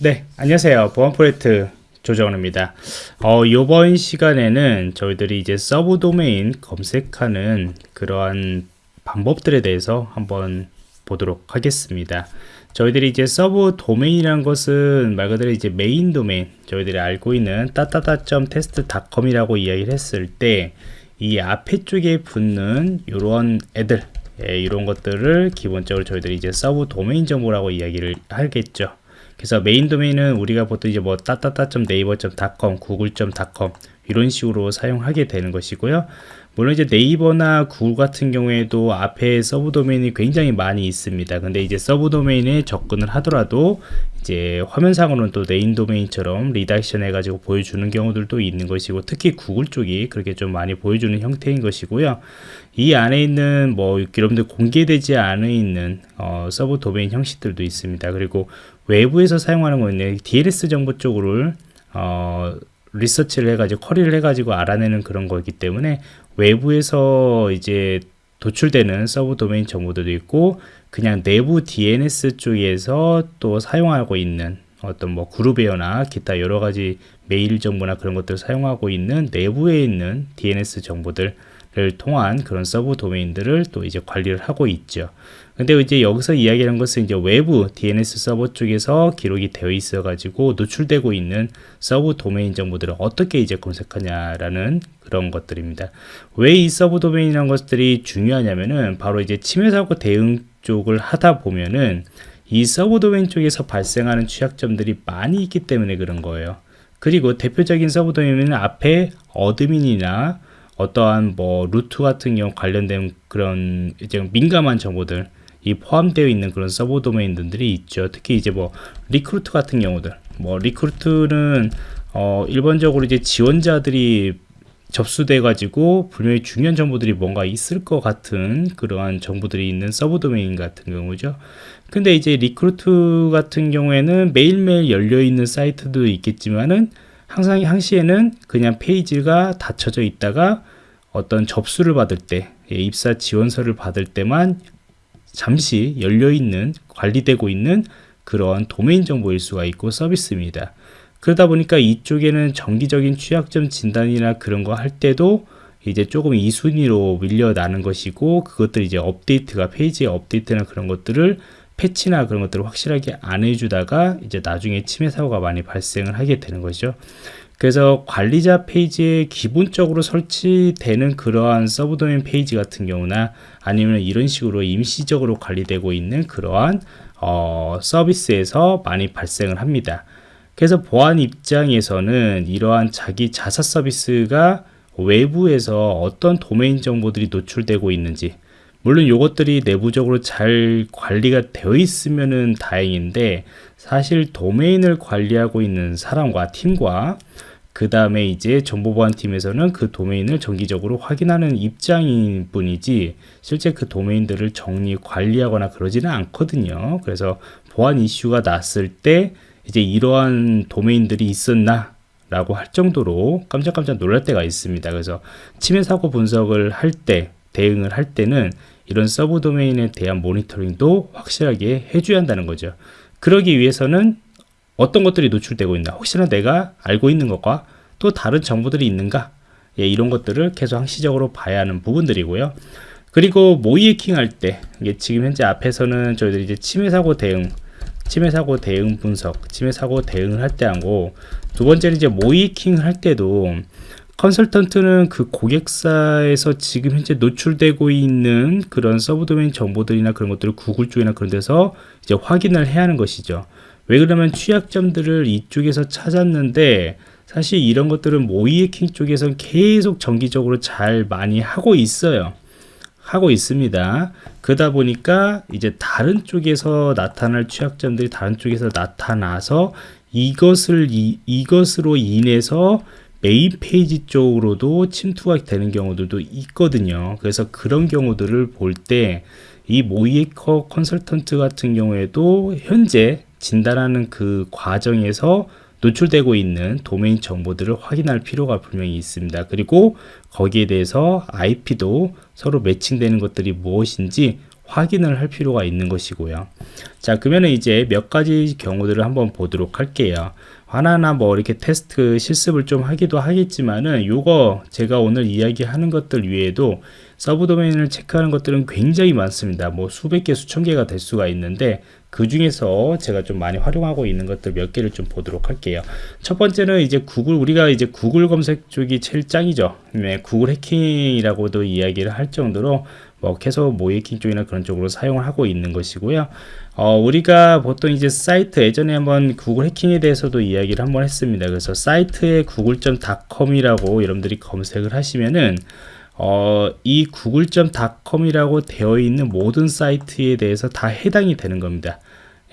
네, 안녕하세요. 보안 프로젝트 조정원입니다. 어, 이번 시간에는 저희들이 이제 서브 도메인 검색하는 그러한 방법들에 대해서 한번 보도록 하겠습니다. 저희들이 이제 서브 도메인이라는 것은 말 그대로 이제 메인 도메인, 저희들이 알고 있는 따따따.test.com이라고 이야기를 했을 때 이 앞에 쪽에 붙는 이런 애들, 예, 이런 것들을 기본적으로 저희들이 이제 서브 도메인 정보라고 이야기를 하겠죠. 그래서 메인 도메인은 우리가 보통 이제 뭐 따따따.naver.com, google.com 이런 식으로 사용하게 되는 것이고요. 물론 이제 네이버나 구글 같은 경우에도 앞에 서브 도메인이 굉장히 많이 있습니다. 근데 이제 서브 도메인에 접근을 하더라도 이제 화면상으로는 또 메인 도메인처럼 redirection 해가지고 보여주는 경우들도 있는 것이고 특히 구글 쪽이 그렇게 좀 많이 보여주는 형태인 것이고요. 이 안에 있는 뭐 여러분들 공개되지 않아 있는 어, 서브 도메인 형식들도 있습니다. 그리고 외부에서 사용하는 거는 DNS 정보 쪽으로 어, 리서치를 해가지고 query를 해가지고 알아내는 그런 거기 때문에 외부에서 이제 도출되는 서브 도메인 정보들도 있고 그냥 내부 DNS 쪽에서 또 사용하고 있는 어떤 뭐 그룹웨어나 기타 여러 가지 메일 정보나 그런 것들을 사용하고 있는 내부에 있는 DNS 정보들 를 통한 그런 서브 도메인들을 또 이제 관리를 하고 있죠. 근데 이제 여기서 이야기하는 것은 이제 외부 DNS 서버 쪽에서 기록이 되어 있어 가지고 노출되고 있는 서브 도메인 정보들을 어떻게 이제 검색하냐라는 그런 것들입니다. 왜 이 서브 도메인이라는 것들이 중요하냐면은 바로 이제 침해 사고 대응 쪽을 하다 보면은 이 서브 도메인 쪽에서 발생하는 취약점들이 많이 있기 때문에 그런 거예요. 그리고 대표적인 서브 도메인은 앞에 admin이나 어떠한 뭐 root 같은 경우 관련된 그런 이제 민감한 정보들 이 포함되어 있는 그런 서브 도메인들이 있죠. 특히 이제 뭐 recruit 같은 경우들 뭐 recruit는 어 일반적으로 이제 지원자들이 접수돼 가지고 분명히 중요한 정보들이 뭔가 있을 것 같은 그러한 정보들이 있는 서브 도메인 같은 경우죠. 근데 이제 recruit 같은 경우에는 매일매일 열려 있는 사이트도 있겠지만은 항상 항시에는 그냥 페이지가 닫혀져 있다가 어떤 접수를 받을 때 예, 입사 지원서를 받을 때만 잠시 열려 있는 관리되고 있는 그런 도메인 정보일 수가 있고 서비스입니다. 그러다 보니까 이쪽에는 정기적인 취약점 진단이나 그런 거 할 때도 이제 조금 이 순위로 밀려나는 것이고 그것들 이제 업데이트가 페이지의 업데이트나 그런 것들을 패치나 그런 것들을 확실하게 안 해주다가 이제 나중에 침해 사고가 많이 발생을 하게 되는 거죠. 그래서 관리자 페이지에 기본적으로 설치되는 그러한 서브 도메인 페이지 같은 경우나 아니면 이런 식으로 임시적으로 관리되고 있는 그러한 어, 서비스에서 많이 발생을 합니다. 그래서 보안 입장에서는 이러한 자기 자사 서비스가 외부에서 어떤 도메인 정보들이 노출되고 있는지 물론 이것들이 내부적으로 잘 관리가 되어 있으면 다행인데 사실 도메인을 관리하고 있는 사람과 팀과 그 다음에 이제 정보보안팀에서는 그 도메인을 정기적으로 확인하는 입장인 뿐이지 실제 그 도메인들을 정리 관리하거나 그러지는 않거든요. 그래서 보안 이슈가 났을 때 이제 이러한 도메인들이 있었나 라고 할 정도로 깜짝깜짝 놀랄 때가 있습니다. 그래서 침해 사고 분석을 할 때 대응을 할 때는 이런 서브 도메인에 대한 모니터링도 확실하게 해줘야 한다는 거죠. 그러기 위해서는 어떤 것들이 노출되고 있나 혹시나 내가 알고 있는 것과 또 다른 정보들이 있는가 예, 이런 것들을 계속 항시적으로 봐야 하는 부분들이고요. 그리고 모의 해킹 할때 지금 현재 앞에서는 저희들이 이제 침해 사고 대응 침해 사고 대응 분석 침해 사고 대응을 할 때 하고 두 번째는 이제 모의 해킹 할 때도 컨설턴트는 그 고객사에서 지금 현재 노출되고 있는 그런 서브 도메인 정보들이나 그런 것들을 구글 쪽이나 그런 데서 이제 확인을 해야 하는 것이죠. 왜 그러면 취약점들을 이쪽에서 찾았는데 사실 이런 것들은 모의 해킹 쪽에서 계속 정기적으로 잘 많이 하고 있어요. 하고 있습니다. 그러다 보니까 이제 다른 쪽에서 나타날 취약점들이 다른 쪽에서 나타나서 이것을 이, 이것으로 인해서 메인 페이지 쪽으로도 침투가 되는 경우들도 있거든요. 그래서 그런 경우들을 볼 때 이 모의 해킹 컨설턴트 같은 경우에도 현재 진단하는 그 과정에서 노출되고 있는 도메인 정보들을 확인할 필요가 분명히 있습니다. 그리고 거기에 대해서 IP도 서로 매칭되는 것들이 무엇인지 확인을 할 필요가 있는 것이고요. 자, 그러면 이제 몇 가지 경우들을 한번 보도록 할게요. 하나하나 뭐 이렇게 테스트 실습을 좀 하기도 하겠지만은 요거 제가 오늘 이야기하는 것들 외에도 서브 도메인을 체크하는 것들은 굉장히 많습니다. 뭐 수백 개, 수천 개가 될 수가 있는데 그 중에서 제가 좀 많이 활용하고 있는 것들 몇 개를 좀 보도록 할게요. 첫 번째는 이제 구글, 우리가 이제 구글 검색 쪽이 제일 짱이죠. 네, 구글 해킹이라고도 이야기를 할 정도로 뭐 계속 모이킹 쪽이나 그런 쪽으로 사용을 하고 있는 것이고요. 어, 우리가 보통 이제 사이트 예전에 한번 구글 해킹에 대해서도 이야기를 한번 했습니다. 그래서 사이트에 구글.com이라고 여러분들이 검색을 하시면은 어, 이 구글.com이라고 되어 있는 모든 사이트에 대해서 다 해당이 되는 겁니다.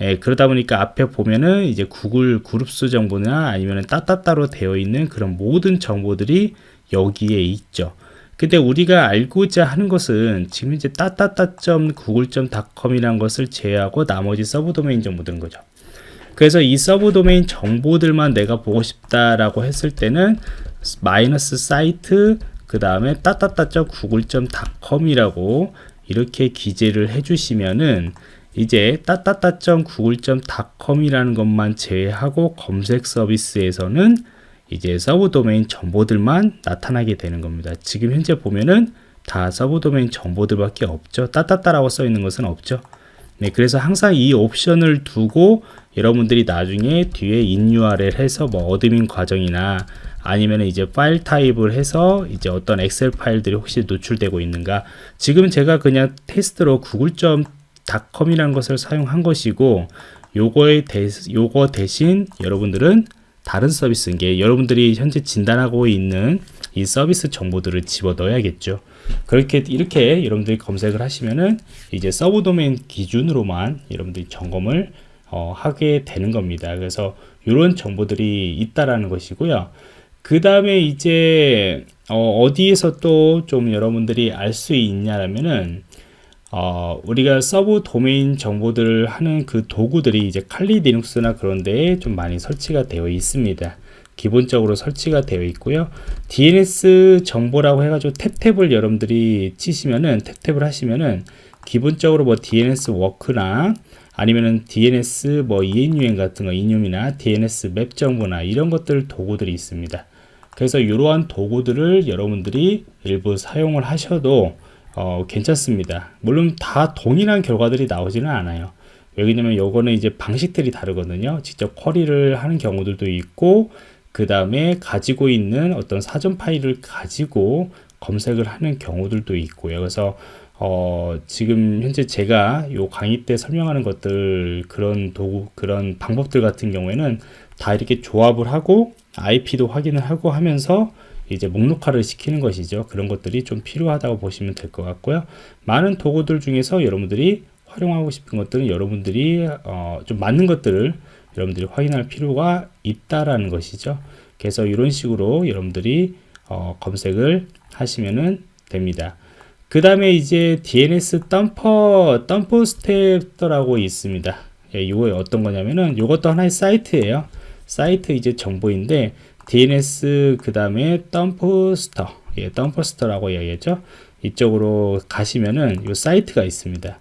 예, 그러다 보니까 앞에 보면은 이제 구글 그룹스 정보나 아니면 따따따로 되어 있는 그런 모든 정보들이 여기에 있죠. 근데 우리가 알고자 하는 것은 지금 이제 따따따.google.com이라는 것을 제외하고 나머지 서브 도메인 정보들인 거죠. 그래서 이 서브 도메인 정보들만 내가 보고 싶다라고 했을 때는 마이너스 사이트 그 다음에 따따따.google.com이라고 이렇게 기재를 해주시면은 이제 따따따.google.com이라는 것만 제외하고 검색 서비스에서는 이제 서브 도메인 정보들만 나타나게 되는 겁니다. 지금 현재 보면은 다 서브 도메인 정보들밖에 없죠. 따따따라고 써 있는 것은 없죠. 네, 그래서 항상 이 옵션을 두고 여러분들이 나중에 뒤에 inurl 해서 뭐 admin 과정이나 아니면 이제 파일 타입을 해서 이제 어떤 엑셀 파일들이 혹시 노출되고 있는가 지금 제가 그냥 테스트로 구글.com이라는 것을 사용한 것이고 요거에 대, 요거 대신 여러분들은 다른 서비스인 게 여러분들이 현재 진단하고 있는 이 서비스 정보들을 집어 넣어야겠죠. 그렇게 이렇게 여러분들이 검색을 하시면은 이제 서브 도메인 기준으로만 여러분들이 점검을 어, 하게 되는 겁니다. 그래서 이런 정보들이 있다라는 것이고요. 그 다음에 이제 어디에서 또 좀 여러분들이 알 수 있냐라면은 어, 우리가 subdomain 정보들을 하는 그 도구들이 이제 칼리 리눅스나 그런 데에 좀 많이 설치가 되어 있습니다. 기본적으로 설치가 되어 있고요. DNS 정보라고 해가지고 tab tab을 여러분들이 치시면은 tab tab을 하시면은 기본적으로 뭐 DNS walk나 아니면은 DNS 뭐 ENUM 같은 거 enum이나 DNS map 정보나 이런 것들 도구들이 있습니다. 그래서 이러한 도구들을 여러분들이 일부 사용을 하셔도 어, 괜찮습니다. 물론 다 동일한 결과들이 나오지는 않아요. 왜냐면 요거는 이제 방식들이 다르거든요. 직접 쿼리를 하는 경우들도 있고 그 다음에 가지고 있는 어떤 사전 파일을 가지고 검색을 하는 경우들도 있고요. 그래서 어, 지금 현재 제가 요 강의 때 설명하는 것들 그런 도구 그런 방법들 같은 경우에는 다 이렇게 조합을 하고 IP도 확인을 하고 하면서 이제 목록화를 시키는 것이죠. 그런 것들이 좀 필요하다고 보시면 될 것 같고요. 많은 도구들 중에서 여러분들이 활용하고 싶은 것들은 여러분들이 어, 좀 맞는 것들을 여러분들이 확인할 필요가 있다라는 것이죠. 그래서 이런 식으로 여러분들이 어, 검색을 하시면 됩니다. 그 다음에 이제 DNS 덤퍼, 덤퍼 스텝더라고 있습니다. 예, 이거 어떤 거냐면은 이것도 하나의 사이트예요. 사이트 이제 정보인데 DNS 그 다음에 덤프스터. 예, 덤프스터라고 이야기했죠. 이쪽으로 가시면은 이 사이트가 있습니다.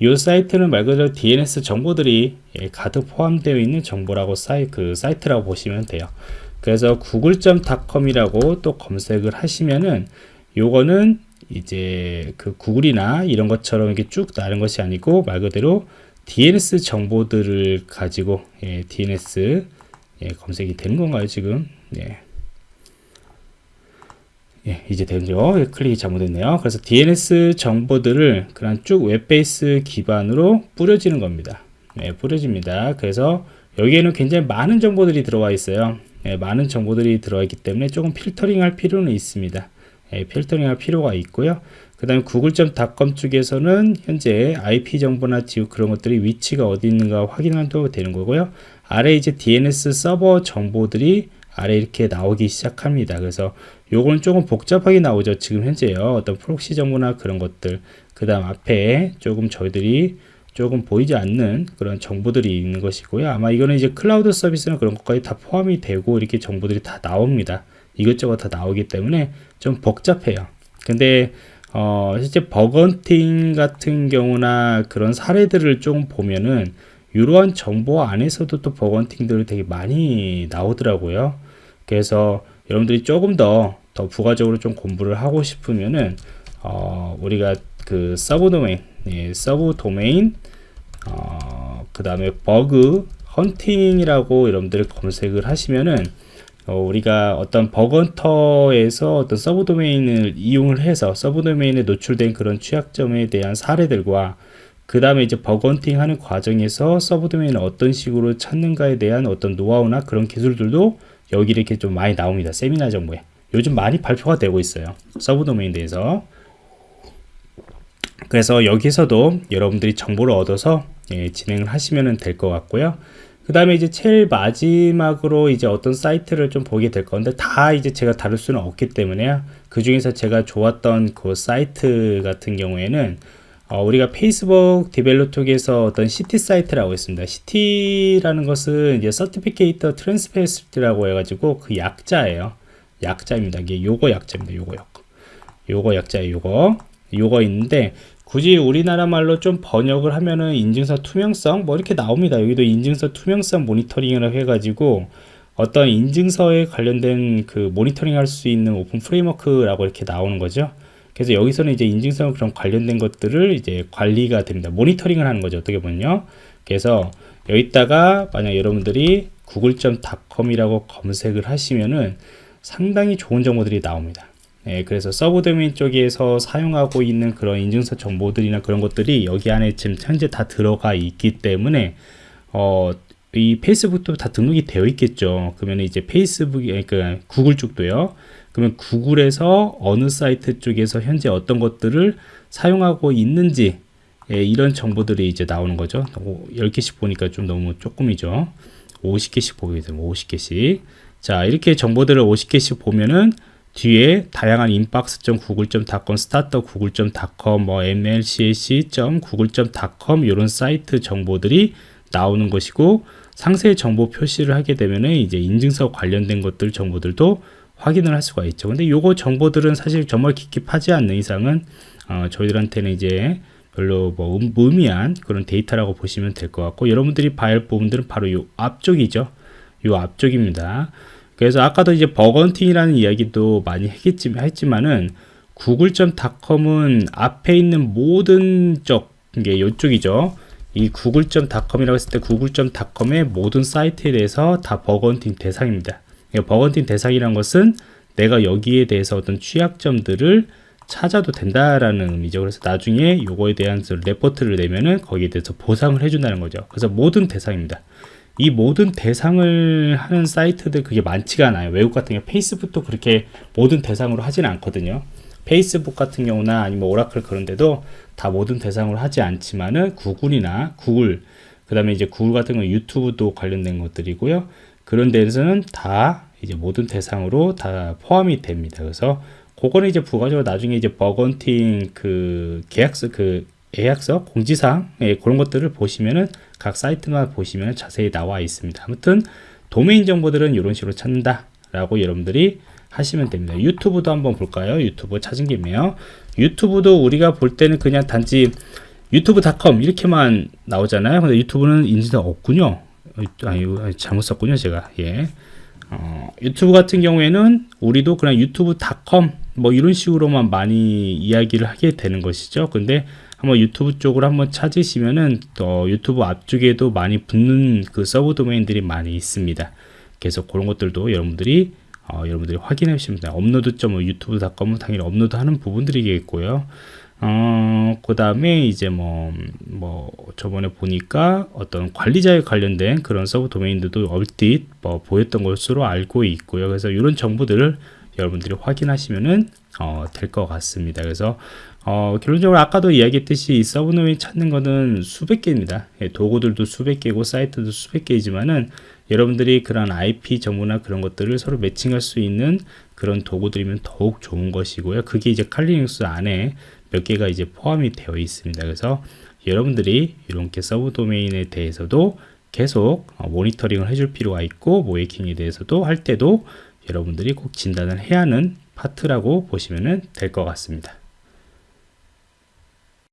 이 사이트는 말 그대로 DNS 정보들이 예, 가득 포함되어 있는 정보라고 사이, 그 사이트라고 보시면 돼요. 그래서 google.com이라고 또 검색을 하시면은 요거는 이제 그 구글이나 이런 것처럼 이렇게 쭉 나는 것이 아니고 말 그대로 DNS 정보들을 가지고 예, DNS 예, 검색이 되는 건가요 지금 네. 예, 이제 되죠. 예, 클릭이 잘못됐네요. 그래서 DNS 정보들을 그냥 쭉 웹베이스 기반으로 뿌려지는 겁니다. 예, 뿌려집니다. 그래서 여기에는 굉장히 많은 정보들이 들어와 있어요. 예, 많은 정보들이 들어와 있기 때문에 조금 필터링 할 필요는 있습니다. 예, 필터링 할 필요가 있고요. 그 다음에 google.com 쪽에서는 현재 IP 정보나 지우 그런 것들이 위치가 어디 있는가 확인하도 되는 거고요. 아래 이제 DNS 서버 정보들이 아래 이렇게 나오기 시작합니다. 그래서 요거는 조금 복잡하게 나오죠. 지금 현재요. 어떤 proxy 정보나 그런 것들. 그 다음 앞에 조금 저희들이 조금 보이지 않는 그런 정보들이 있는 것이고요. 아마 이거는 이제 클라우드 서비스나 그런 것까지 다 포함이 되고 이렇게 정보들이 다 나옵니다. 이것저것 다 나오기 때문에 좀 복잡해요. 근데 어, 실제 bug hunting 같은 경우나 그런 사례들을 좀 보면은 이러한 정보 안에서도 또 bug hunting들이 되게 많이 나오더라고요. 그래서 여러분들이 조금 더, 더 부가적으로 좀 공부를 하고 싶으면은, 어, 우리가 그 subdomain, 예, subdomain, 어, 그 다음에 버그 헌팅이라고 여러분들이 검색을 하시면은, 어, 우리가 어떤 bug hunter에서 어떤 subdomain을 이용을 해서 subdomain에 노출된 그런 취약점에 대한 사례들과 그 다음에 이제 bug hunting 하는 과정에서 subdomain을 어떤 식으로 찾는가에 대한 어떤 노하우나 그런 기술들도 여기 이렇게 좀 많이 나옵니다. 세미나 정보에. 요즘 많이 발표가 되고 있어요. subdomain에 대해서. 그래서 여기서도 여러분들이 정보를 얻어서 예, 진행을 하시면 될 것 같고요. 그 다음에 이제 제일 마지막으로 이제 어떤 사이트를 좀 보게 될 건데 다 이제 제가 다룰 수는 없기 때문에 그 중에서 제가 좋았던 그 사이트 같은 경우에는 어, 우리가 페이스북 developer 쪽에서 어떤 CT 사이트라고 있습니다. CT라는 것은 이제 Certificate Transparency라고 해가지고 그 약자예요. 약자입니다. 이게 요거 약자입니다. 요거 요거. 요거 약자예요. 요거. 요거 있는데 굳이 우리나라 말로 좀 번역을 하면은 인증서 투명성 뭐 이렇게 나옵니다. 여기도 인증서 투명성 모니터링이라고 해가지고 어떤 인증서에 관련된 그 모니터링 할 수 있는 open framework라고 이렇게 나오는 거죠. 그래서 여기서는 이제 인증서 그런 관련된 것들을 이제 관리가 됩니다. 모니터링을 하는 거죠. 어떻게 보면요. 그래서 여기다가 만약 여러분들이 google.com이라고 검색을 하시면은 상당히 좋은 정보들이 나옵니다. 예, 그래서 subdomain 쪽에서 사용하고 있는 그런 인증서 정보들이나 그런 것들이 여기 안에 지금 현재 다 들어가 있기 때문에 어, 이 페이스북도 다 등록이 되어 있겠죠. 그러면 이제 페이스북, 그러니까 구글 쪽도요. 그러면 구글에서 어느 사이트 쪽에서 현재 어떤 것들을 사용하고 있는지 예, 이런 정보들이 이제 나오는 거죠. 10개씩 보니까 좀 너무 조금이죠. 50개씩 보게 되면 50개씩. 자, 이렇게 정보들을 50개씩 보면은 뒤에 다양한 inbox.google.com, start.google.com, 뭐 mlcac.google.com 이런 사이트 정보들이 나오는 것이고 상세 정보 표시를 하게 되면은 이제 인증서 관련된 것들 정보들도 확인을 할 수가 있죠. 근데 요거 정보들은 사실 정말 깊이 파지 않는 이상은 어, 저희들한테는 이제 별로 뭐 음, 의미한 그런 데이터라고 보시면 될 것 같고 여러분들이 봐야 할 부분들은 바로 요 앞쪽이죠. 요 앞쪽입니다. 그래서 아까도 이제 bug hunting이라는 이야기도 많이 했겠지만, 했지만은 google.com은 앞에 있는 모든 쪽, 이게 이쪽이죠. 이 google.com이라고 했을 때 google.com의 모든 사이트에 대해서 다 bug hunting 대상입니다. bug hunting 대상이란 것은 내가 여기에 대해서 어떤 취약점들을 찾아도 된다라는 의미죠. 그래서 나중에 요거에 대한 레포트를 내면은 거기에 대해서 보상을 해준다는 거죠. 그래서 모든 대상입니다. 이 모든 대상을 하는 사이트들 그게 많지가 않아요. 외국 같은 경우 페이스북도 그렇게 모든 대상으로 하지는 않거든요. 페이스북 같은 경우나 아니면 오라클 그런 데도 다 모든 대상으로 하지 않지만은 구글이나 구글 그 다음에 이제 구글 같은 경우 유튜브도 관련된 것들이고요. 그런 데서는 다 이제 모든 대상으로 다 포함이 됩니다. 그래서 그거는 이제 부가적으로 나중에 이제 bug hunting 그 계약서 그 예약서 공지사항 예, 그런 것들을 보시면은 각 사이트만 보시면 자세히 나와 있습니다. 아무튼 도메인 정보들은 이런 식으로 찾는다 라고 여러분들이 하시면 됩니다. 유튜브도 한번 볼까요? 유튜브 찾은 김에요. 유튜브도 우리가 볼 때는 그냥 단지 유튜브닷컴 이렇게만 나오잖아요. 근데 유튜브는 인지도 없군요. 아니, 잘못 썼군요, 제가. 예. 어, 유튜브 같은 경우에는 우리도 그냥 유튜브닷컴 뭐 이런 식으로만 많이 이야기를 하게 되는 것이죠. 근데 한번 유튜브 쪽으로 한번 찾으시면은 또 유튜브 앞쪽에도 많이 붙는 그 subdomain들이 많이 있습니다. 그래서 그런 것들도 여러분들이 어, 여러분들이 확인해 주시면 됩니다. upload 점 youtube.com은 당연히 업로드 하는 부분들이겠고요. 어, 그 다음에 이제 뭐, 뭐, 저번에 보니까 어떤 관리자에 관련된 그런 subdomain들도 얼핏 뭐 보였던 것으로 알고 있고요. 그래서 이런 정보들을 여러분들이 확인하시면은 어, 될 것 같습니다. 그래서 어, 결론적으로 아까도 이야기했듯이 이 subdomain 찾는 거는 수백 개입니다. 예, 도구들도 수백 개고 사이트도 수백 개이지만은 여러분들이 그런 IP 정보나 그런 것들을 서로 매칭할 수 있는 그런 도구들이면 더욱 좋은 것이고요. 그게 이제 Kali Linux 안에 몇 개가 이제 포함이 되어 있습니다. 그래서 여러분들이 이렇게 subdomain에 대해서도 계속 어, 모니터링을 해줄 필요가 있고 모의해킹에 대해서도 할 때도 여러분들이 꼭 진단을 해야 하는 파트라고 보시면 될 것 같습니다.